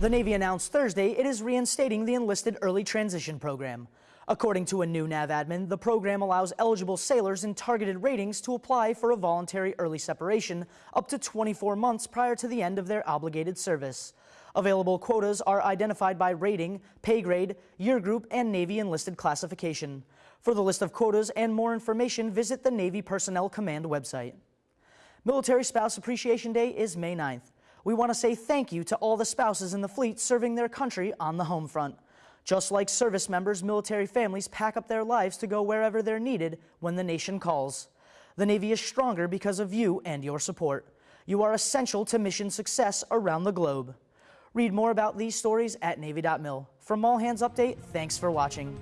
The Navy announced Thursday it is reinstating the enlisted early transition program. According to a new NAVADMIN, the program allows eligible sailors in targeted ratings to apply for a voluntary early separation up to 24 months prior to the end of their obligated service. Available quotas are identified by rating, pay grade, year group, and Navy enlisted classification. For the list of quotas and more information, visit the Navy Personnel Command website. Military Spouse Appreciation Day is May 9th. We want to say thank you to all the spouses in the fleet serving their country on the home front. Just like service members, military families pack up their lives to go wherever they're needed when the nation calls. The Navy is stronger because of you and your support. You are essential to mission success around the globe. Read more about these stories at Navy.mil. From All Hands Update, thanks for watching.